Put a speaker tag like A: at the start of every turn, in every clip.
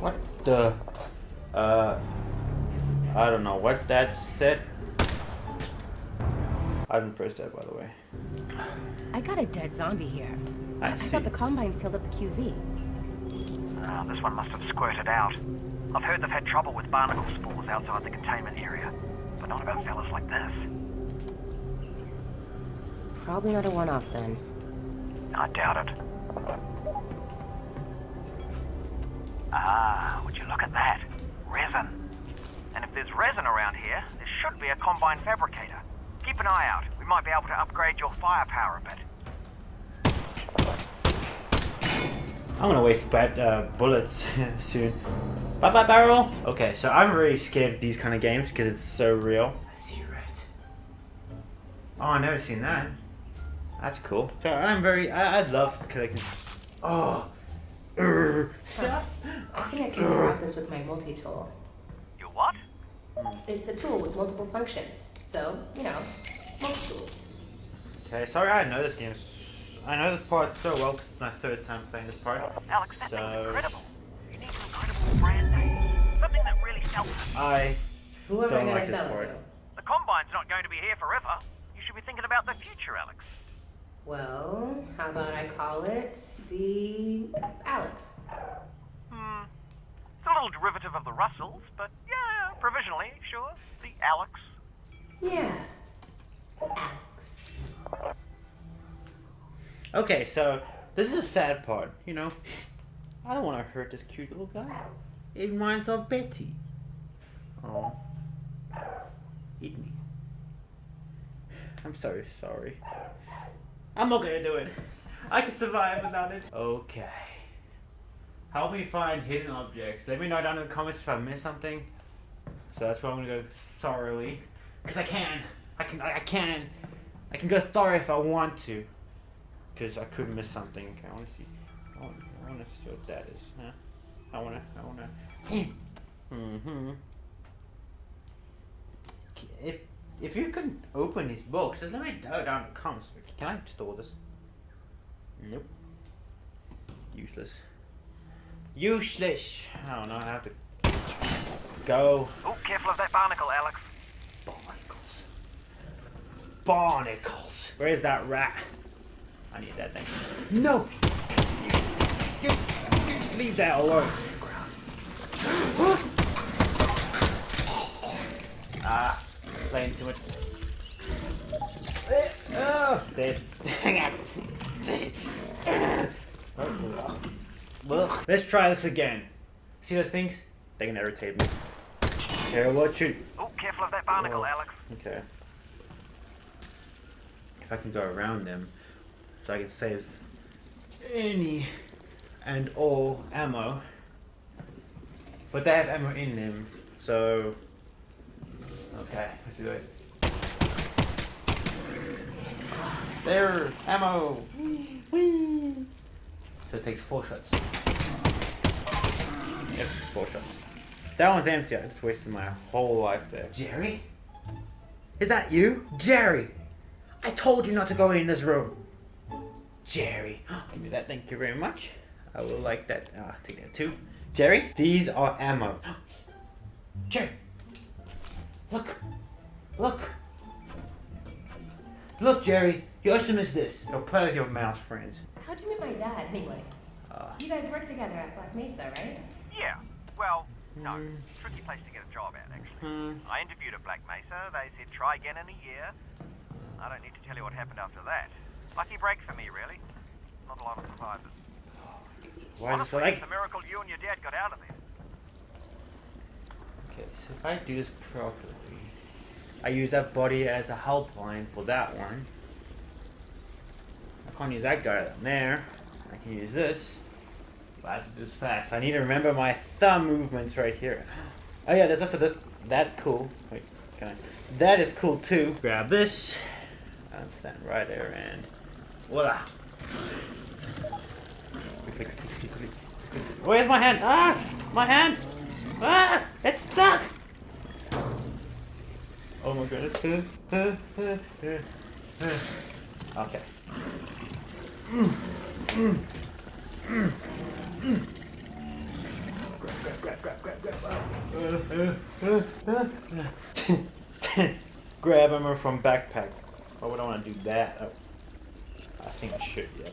A: What the? Uh, I don't know what that said. I didn't press that, by the way.
B: I got a dead zombie here.
A: I
B: I thought the Combine sealed up the QZ.
C: Ah, this one must have squirted out. I've heard they've had trouble with barnacle spores outside the containment area, but not about fellas like this.
B: Probably not a one-off then.
C: I doubt it. Ah, would you look at that? Resin. And if there's resin around here, there should be a combine fabricator. Keep an eye out. We might be able to upgrade your firepower a bit.
A: I'm gonna waste bad uh, bullets soon. Bye bye barrel. Okay, so I'm really scared of these kind of games because it's so real. I see red. Oh, I never seen that. That's cool. So I'm very. I, I love collecting. Oh. Urgh.
B: I think I can grab this with my multi-tool.
C: You what?
B: It's a tool with multiple functions. So, you know, multi-tool.
A: Okay, sorry I know this game. I know this part so well 'cause it's my third time playing this part.
C: Alyx, that thing's
A: So-
C: incredible. You need an incredible brand name. Something that really sells.
A: I
B: Who am I
A: Don't
B: gonna
A: like this
B: sell it
A: part.
B: to?
C: The Combine's not going to be here forever. You should be thinking about the future, Alyx.
B: Well, how about I call it the Alyx?
C: Hmm. It's a little derivative of the Russells, but yeah, provisionally, sure. The Alyx.
B: Yeah. Alyx.
A: Okay, so this is a sad part, you know. I don't want to hurt this cute little guy. It reminds of Betty. Oh. Eat me. I'm so sorry. I'm not gonna do it. I can survive without it. Okay. Help me find hidden objects. Let me know down in the comments if I missed something. So that's where I'm gonna go thoroughly. Because I can. I can. I I can. I can go thorough if I want to. Because I could miss something. Okay, I want to see. I want, I want to see what that is. Huh? I want to. I want to. mm-hmm. If if you can open these books, just let me know down in the comments. Can I store this? Nope. Useless. Useless. I don't know. I have to go.
C: Oh, careful of that barnacle, Alyx.
A: Barnacles. Barnacles. Where's that rat? I need that thing. No! You, you, leave that alone. ah, playing too much. Eh, Oh, dead. Ugh. Let's try this again. See those things? They can irritate me. Care what you
C: Oh, careful of that barnacle,
A: Oh.
C: Alyx.
A: Okay. If I can go around them, so I can save any and all ammo. But they have ammo in them, so. Okay, let's do it. There, ammo. Whee! So it takes four shots. Yep, four shots. That one's empty. I just wasted my whole life there. Jerry? Is that you? Jerry! I told you not to go in this room. Jerry. Give me that. Thank you very much. I will like that. Ah, take that too. Jerry, these are ammo. Jerry! Look! Look! Look, Jerry! Your awesome is this. Go play with your mouse friends.
B: How'd you meet my dad, anyway?
A: Uh,
B: You guys work together at Black Mesa, right?
C: Yeah. Well, no. Tricky place to get a job at, actually.
A: hmm.
C: I interviewed at Black Mesa. They said try again in a year. I don't need to tell you what happened after that. Lucky break for me, really. Not a lot of survivors.
A: Why is it so like?
C: it's a miracle you and your dad got out of there.
A: Okay, so if I do this properly, I use that body as a helpline for that one. I can't use that guy down there. I can use this. I have to do this fast. I need to remember my thumb movements right here. Oh yeah, there's also this. That cool. Wait, can I? That is cool too. Grab this. And stand right there and voila. Where's my hand? Ah, my hand. Ah, it's stuck. Oh my goodness. Okay. Grab, grab, grab, grab, grab, grab. grab ammo from backpack. Why would I want to do that? Oh. I think I should, yeah.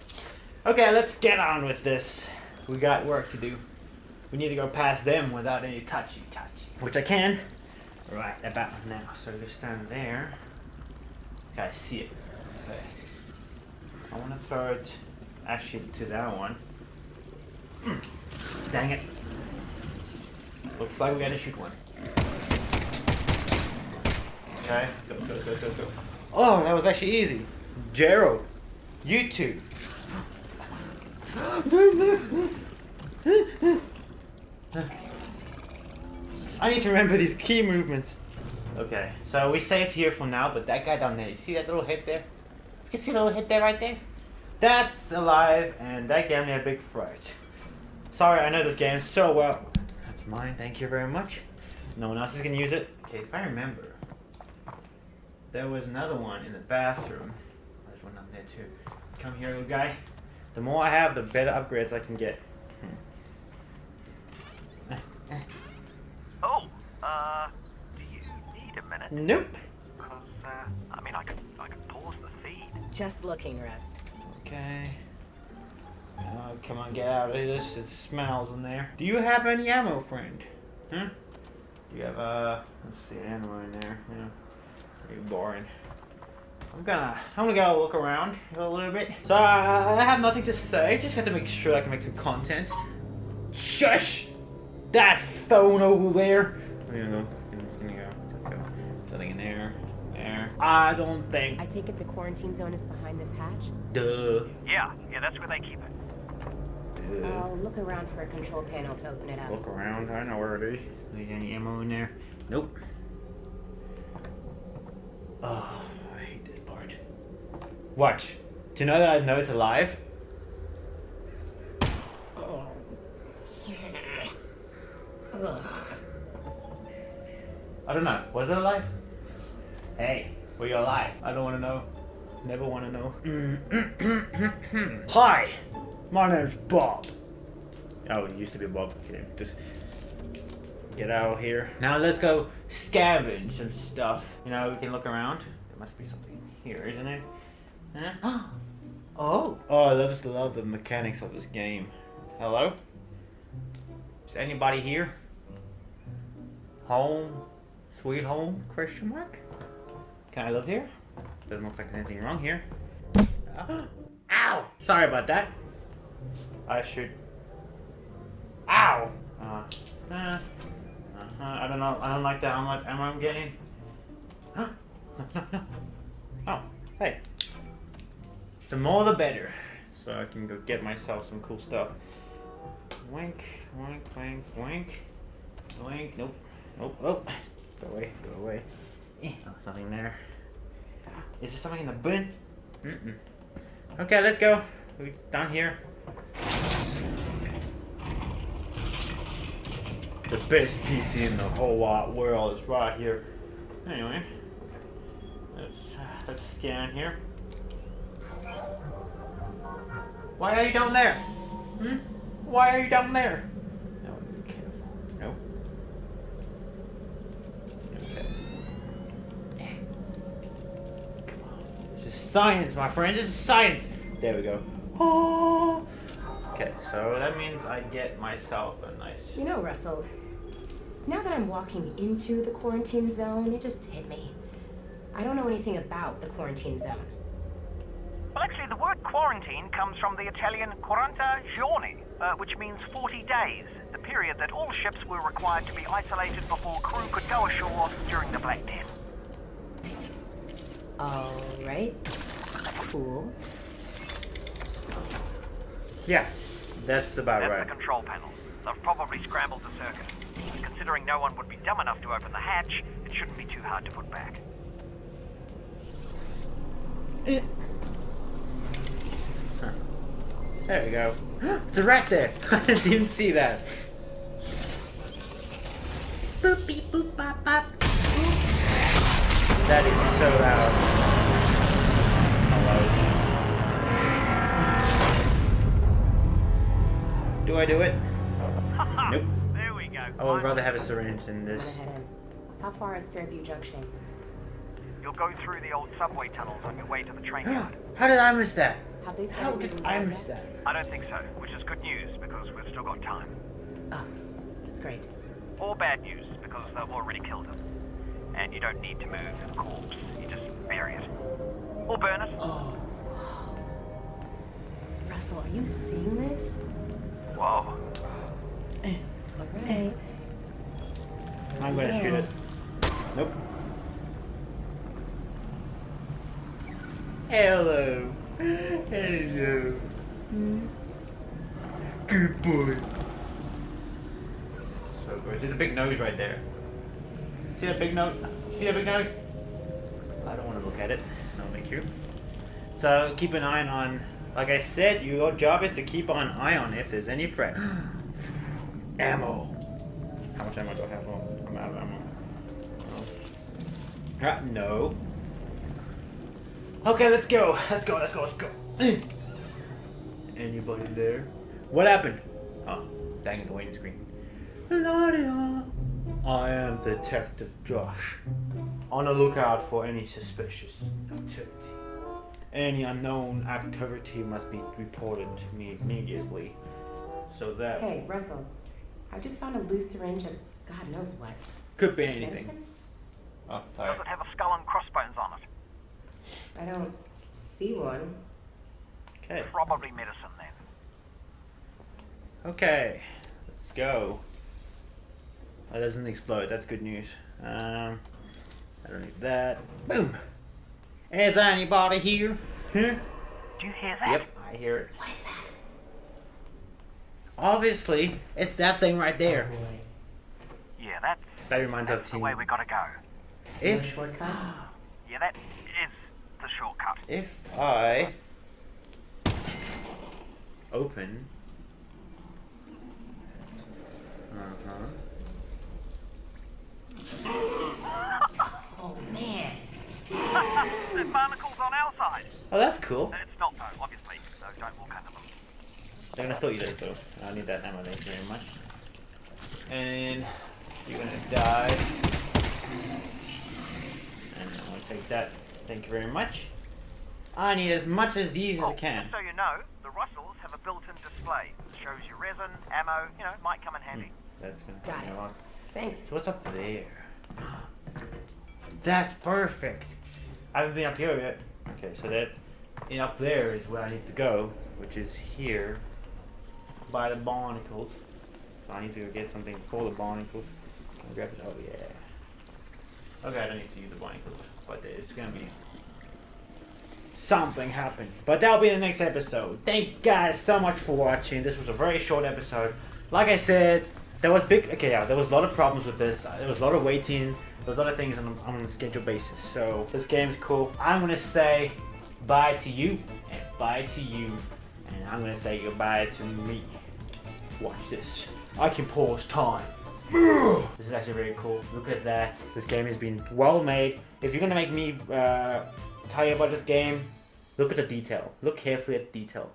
A: Okay, let's get on with this. We got work to do. We need to go past them without any touchy touchy. Which I can. Right about now. So just stand there. Okay, I see it. Okay. I want to throw it actually to that one. Hmm. Dang it. Looks like we gotta shoot one. Okay, go, go, go, go, go. Oh, that was actually easy. Gerald, you two. I need to remember these key movements. Okay, so we're safe here for now, but that guy down there, you see that little hit there? You see the little hit there right there? That's alive, and that gave me a big fright. Sorry, I know this game so well. That's mine, thank you very much. No one else is gonna use it. Okay, if I remember, there was another one in the bathroom. There's one down there too. Come here, little guy. The more I have, the better upgrades I can get.
C: Oh, uh, do you need a minute?
A: Nope.
C: Because, uh, I mean, I could, I could pause the feed.
B: Just looking, Russ.
A: Okay. Oh, come on, get out of this. It smells in there. Do you have any ammo, friend? Huh? Do you have, uh, let's see, ammo in there. Yeah. Pretty boring. I'm gonna, I'm gonna go look around a little bit. So, I have nothing to say. Just have to make sure I can make some content. Shush! That phone over there. Where you gonna go? Gonna go. go. Something in there. There. I don't think.
B: I take it the quarantine zone is behind this hatch?
A: Duh.
C: Yeah, yeah, that's where they keep it.
A: Duh.
B: I'll look around for a control panel to open it up.
A: Look around. I know where it is. Is any ammo in there? Nope. Oh, I hate this part. Watch. Do you know that I know it's alive? I don't know. Was it alive? Hey, were you alive? I don't want to know. Never want to know. Hi, my name's Bob. Oh, it used to be Bob. Okay, just get out of here. Now let's go scavenge some stuff. You know, we can look around. There must be something here, isn't it? Huh? Oh. Oh, I just love the mechanics of this game. Hello? Is anybody here? Home? Sweet home? Question mark? Can I live here? Doesn't look like there's anything wrong here. Ow! Sorry about that. I should. Ow! Uh, uh, uh, I don't know. I don't like that. How much ammo I'm getting? no, no, no. Oh, hey. The more the better. So I can go get myself some cool stuff. Wink, wink, wink, wink. Wink, nope. Nope, oh. Go away, go away. Eh, oh, nothing there. Is there something in the bin? Mm-mm. Okay, let's go. We down here. The best PC in the whole wide world is right here. Anyway, let's uh, let's scan here. Why are you down there? Hmm? Why are you down there? No, be careful. No. Okay. Eh. Come on. This is science, my friends. This is science. There we go. Oh. Okay, so that means I get myself a nice.
B: You know, Russell, now that I'm walking into the quarantine zone, it just hit me. I don't know anything about the quarantine zone.
C: Well, actually, the word quarantine comes from the Italian quaranta giorni, uh, which means 40 days, the period that all ships were required to be isolated before crew could go ashore during the Black Death.
B: Alright. Cool.
A: Yeah, that's about
C: That's
A: right.
C: the control panel. They've probably scrambled the circuit. And considering no one would be dumb enough to open the hatch, it shouldn't be too hard to put back. Eh.
A: There we go. It's a rat there. I didn't see that. Boop beep boop bop bop. That is so loud. Do I do it? Nope.
C: there we go.
A: I would rather have a syringe than this.
B: gonna head in. How far is Fairview Junction?
C: You'll go through the old subway tunnels on your way to the train yard.
A: How did I miss that?
B: Have they
A: How did I miss that?
C: I don't think so, which is good news because we've still got time.
B: Oh, that's great.
C: Or bad news because they've already killed him. And you don't need to move the corpse, you just bury it. Or burn it.
A: Oh.
B: Russell, are you seeing this?
C: Whoa. Eh.
B: Alright. Eh.
A: I'm gonna shoot it. Nope. Hello. Hello. Hmm. Good boy. This is so gross. There's a big nose right there. See that big nose? See that big nose? I don't want to look at it. No, thank you. So keep an eye on. Like I said, your job is to keep an eye on if there's any threat. ammo. How much ammo do I have? Oh, I'm out of ammo. Oh. Ah, no. Okay, let's go. Let's go. Let's go. Let's go. Anybody there? What happened? Oh, dang it, the waiting screen. I am Detective Josh. On the lookout for any suspicious activity. Any unknown activity must be reported to me immediately. So that
B: Hey, Russell. I just found a loose syringe of God knows what.
A: could be anything.
B: medicine?
A: Oh,
C: Does
A: sorry.
C: it have a skull and crossbones on it?
B: I don't see one.
A: Okay.
C: Probably medicine then.
A: Okay, let's go. Oh, it doesn't explode. That's good news. Um, I don't need that. Boom. Is anybody here? Huh?
C: Do you hear that?
A: Yep, I hear it.
B: What is that?
A: Obviously, it's that thing right there.
C: Yeah, that's,
A: That reminds of
C: that's the
A: Team.
C: way we gotta go.
B: No
A: If
B: shortcut?
C: Yeah, that is the shortcut.
A: if I open. Uh huh.
B: Oh man.
C: There's barnacles on our side.
A: Oh, that's cool.
C: It's not though, obviously, so don't walk under them.
A: They're gonna still eat it though. I need that ammo, thank you very much. And you're gonna die. And I'm gonna take that. Thank you very much. I need as much of these as
C: Oh,
A: I can.
C: just so you know, the Russells have a built-in display. It shows you resin, ammo, you know, might come in hmm, handy.
A: That's gonna
B: Got
A: take
B: it.
A: a lot.
B: Thanks.
A: So what's up there? That's perfect. I haven't been up here yet. Okay, so that and up there is where I need to go, which is here by the barnacles. So I need to go get something for the barnacles. Can I grab this? Oh yeah. Okay, I don't need to use the barnacles, but it's gonna be something happen. But that'll be the next episode. Thank you guys so much for watching. This was a very short episode. Like I said, there was big. Okay, yeah, there was a lot of problems with this. There was a lot of waiting. There was a lot of things on, on a schedule basis. So this game's cool. I'm gonna say bye to you and bye to you, and I'm gonna say goodbye to me. Watch this. I can pause time. This is actually very cool. Look at that. This game has been well made. If you're gonna make me uh, tell you about this game, look at the detail. Look carefully at the detail.